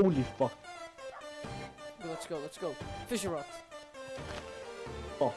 Holy fuck. Let's go, let's go. Fisher rod. Oh.